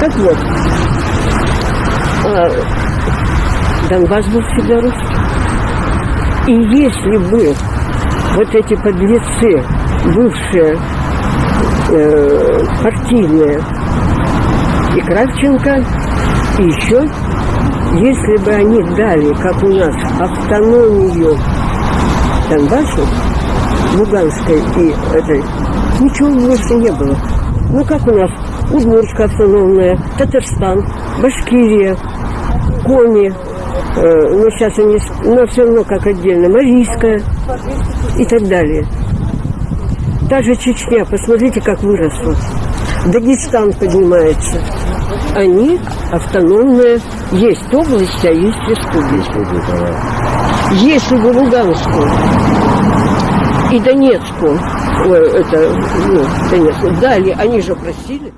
Так вот, Донбасс был всегда русский. И если бы вот эти подлецы, бывшие э, партийные, и Кравченко, и еще, если бы они дали, как у нас, автономию Донбассу, Луганской и этой, ничего больше не было. Ну, как у нас, Удмуртская автономная, Татарстан, Башкирия, Коми, э, ну, сейчас они, но все равно как отдельно, Марийская и так далее. Та же Чечня, посмотрите, как выросла. Дагестан поднимается. Они автономные. Есть области, а есть республики. Если бы Луганскую и Донецку, ой, это, ну, Донецку, дали, они же просили.